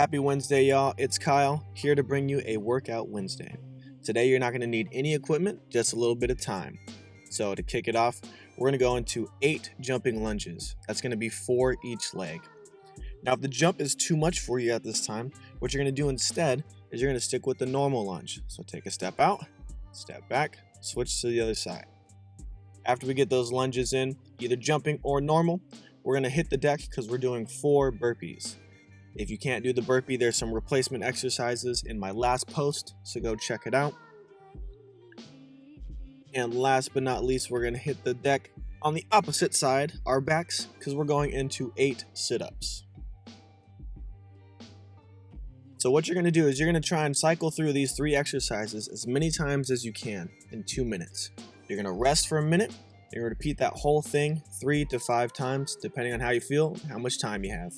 Happy Wednesday, y'all. It's Kyle here to bring you a Workout Wednesday. Today, you're not going to need any equipment, just a little bit of time. So, to kick it off, we're going to go into eight jumping lunges. That's going to be four each leg. Now, if the jump is too much for you at this time, what you're going to do instead is you're going to stick with the normal lunge. So, take a step out, step back, switch to the other side. After we get those lunges in, either jumping or normal, we're going to hit the deck because we're doing four burpees. If you can't do the burpee, there's some replacement exercises in my last post, so go check it out. And last but not least, we're going to hit the deck on the opposite side, our backs, because we're going into eight sit-ups. So what you're going to do is you're going to try and cycle through these three exercises as many times as you can in two minutes. You're going to rest for a minute. You're going to repeat that whole thing three to five times, depending on how you feel, how much time you have.